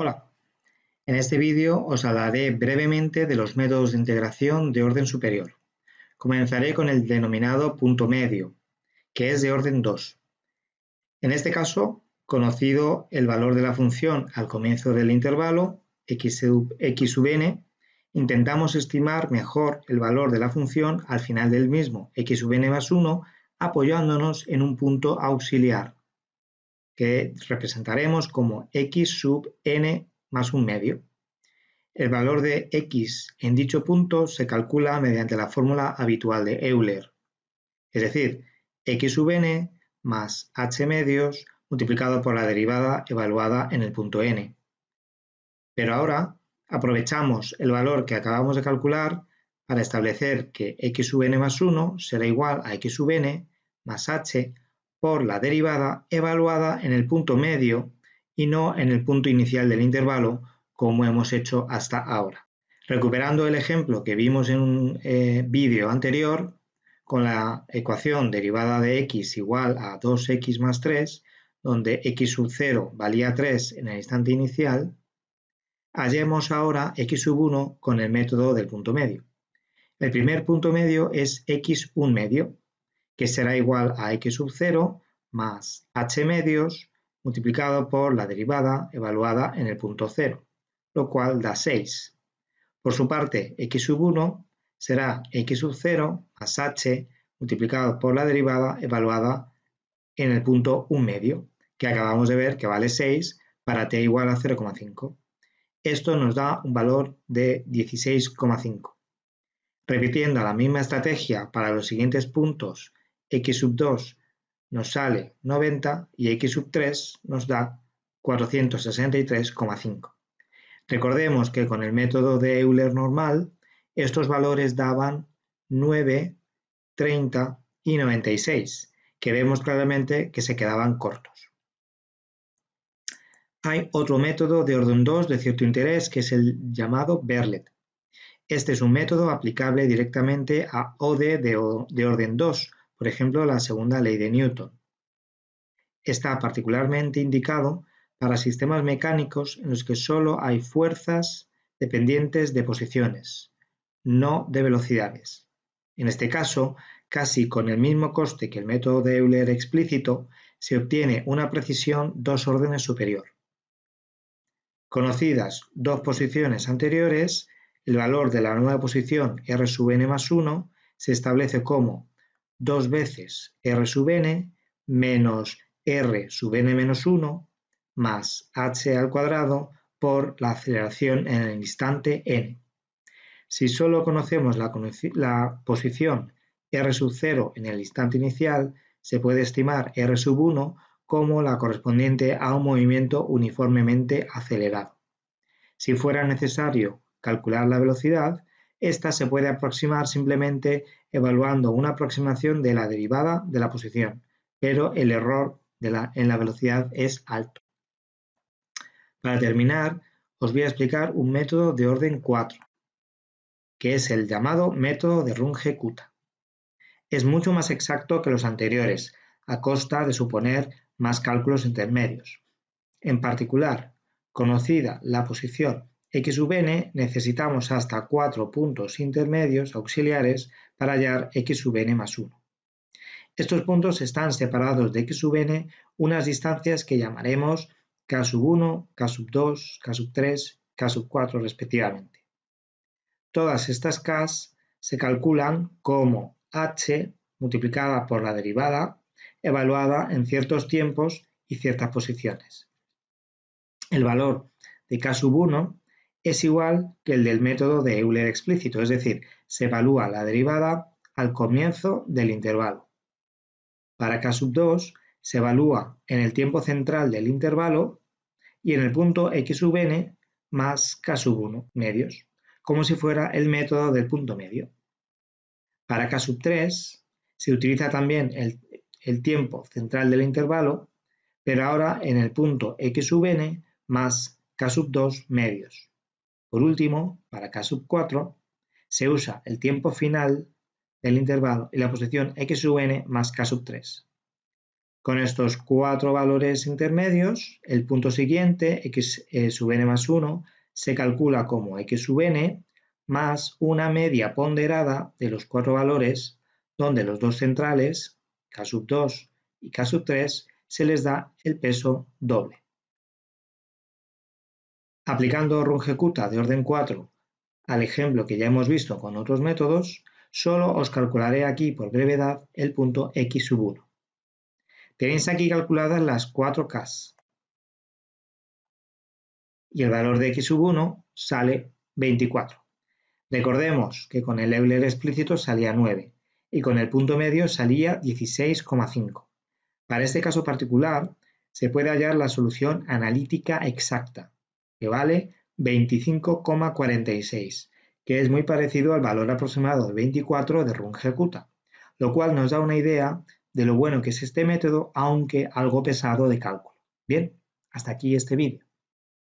Hola, en este vídeo os hablaré brevemente de los métodos de integración de orden superior. Comenzaré con el denominado punto medio, que es de orden 2. En este caso, conocido el valor de la función al comienzo del intervalo, x sub, n, intentamos estimar mejor el valor de la función al final del mismo, x sub n más 1, apoyándonos en un punto auxiliar, que representaremos como x sub n más un medio. El valor de x en dicho punto se calcula mediante la fórmula habitual de Euler, es decir, x sub n más h medios multiplicado por la derivada evaluada en el punto n. Pero ahora aprovechamos el valor que acabamos de calcular para establecer que x sub n más 1 será igual a x sub n más h por la derivada evaluada en el punto medio y no en el punto inicial del intervalo como hemos hecho hasta ahora. Recuperando el ejemplo que vimos en un eh, vídeo anterior, con la ecuación derivada de x igual a 2x más 3, donde x sub 0 valía 3 en el instante inicial, hallemos ahora x sub 1 con el método del punto medio. El primer punto medio es x 1 medio, que será igual a x sub 0 más h medios multiplicado por la derivada evaluada en el punto 0, lo cual da 6. Por su parte, x sub 1 será x sub 0 más h multiplicado por la derivada evaluada en el punto 1 medio, que acabamos de ver que vale 6 para t igual a 0,5. Esto nos da un valor de 16,5. Repitiendo la misma estrategia para los siguientes puntos x sub 2 nos sale 90 y x sub 3 nos da 463,5. Recordemos que con el método de Euler normal, estos valores daban 9, 30 y 96, que vemos claramente que se quedaban cortos. Hay otro método de orden 2 de cierto interés que es el llamado Berlet. Este es un método aplicable directamente a OD de, de orden 2, por ejemplo la segunda ley de Newton. Está particularmente indicado para sistemas mecánicos en los que solo hay fuerzas dependientes de posiciones, no de velocidades. En este caso, casi con el mismo coste que el método de Euler explícito, se obtiene una precisión dos órdenes superior. Conocidas dos posiciones anteriores, el valor de la nueva posición r sub n más 1 se establece como 2 veces r sub n menos r sub n menos 1 más h al cuadrado por la aceleración en el instante n. Si solo conocemos la, la, posición r sub 0 en el instante inicial, se puede estimar r sub 1 como la correspondiente a un movimiento uniformemente acelerado. Si fuera necesario calcular la velocidad, esta se puede aproximar simplemente evaluando una aproximación de la derivada de la posición, pero el error en la velocidad es alto. Para terminar, os voy a explicar un método de orden 4, que es el llamado método de Runge-Kutta. Es mucho más exacto que los anteriores, a costa de suponer más cálculos intermedios. En particular, conocida la posición x sub n, necesitamos hasta cuatro puntos intermedios auxiliares para hallar x sub n más 1. Estos puntos están separados de x sub n unas distancias que llamaremos k sub 1, k sub 2, k sub 3, k sub 4 respectivamente. Todas estas k se calculan como h multiplicada por la derivada evaluada en ciertos tiempos y ciertas posiciones. El valor de k sub 1 es igual que el del método de Euler explícito, es decir, se evalúa la derivada al comienzo del intervalo. Para K sub 2 se evalúa en el tiempo central del intervalo y en el punto x sub n más k sub 1 medios, como si fuera el método del punto medio. Para K sub 3 se utiliza también el, el tiempo central del intervalo, pero ahora en el punto x sub n más k sub 2 medios. Por último, para K sub 4, se usa el tiempo final del intervalo y la posición x sub n más k sub 3. Con estos cuatro valores intermedios, el punto siguiente, x eh, sub n más 1, se calcula como x sub n más una media ponderada de los cuatro valores donde los dos centrales, k sub 2 y k sub 3, se les da el peso doble. Aplicando Runge-Kutta de orden 4 al ejemplo que ya hemos visto con otros métodos, solo os calcularé aquí por brevedad el punto x sub 1. Tenéis aquí calculadas las 4 k y el valor de x sub 1 sale 24. Recordemos que con el Euler explícito salía 9 y con el punto medio salía 16,5. Para este caso particular se puede hallar la solución analítica exacta, que vale 25,46, que es muy parecido al valor aproximado de 24 de Runge-Kutta, lo cual nos da una idea de lo bueno que es este método, aunque algo pesado de cálculo. Bien, hasta aquí este vídeo.